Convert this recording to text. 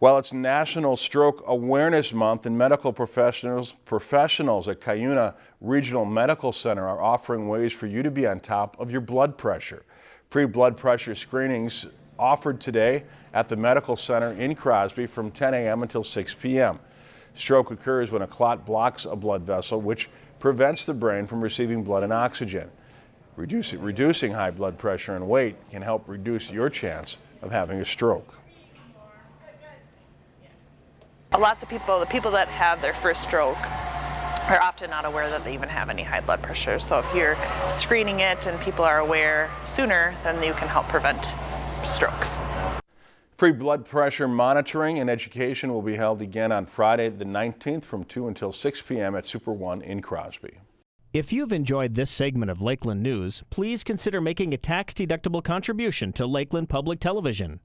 Well, it's National Stroke Awareness Month and medical professionals professionals at Cuyuna Regional Medical Center are offering ways for you to be on top of your blood pressure. Free blood pressure screenings offered today at the Medical Center in Crosby from 10 a.m. until 6 p.m. Stroke occurs when a clot blocks a blood vessel, which prevents the brain from receiving blood and oxygen. Reducing, reducing high blood pressure and weight can help reduce your chance of having a stroke. Lots of people, the people that have their first stroke are often not aware that they even have any high blood pressure. So if you're screening it and people are aware sooner, then you can help prevent strokes. Free blood pressure monitoring and education will be held again on Friday the 19th from 2 until 6 p.m. at Super One in Crosby. If you've enjoyed this segment of Lakeland News, please consider making a tax-deductible contribution to Lakeland Public Television.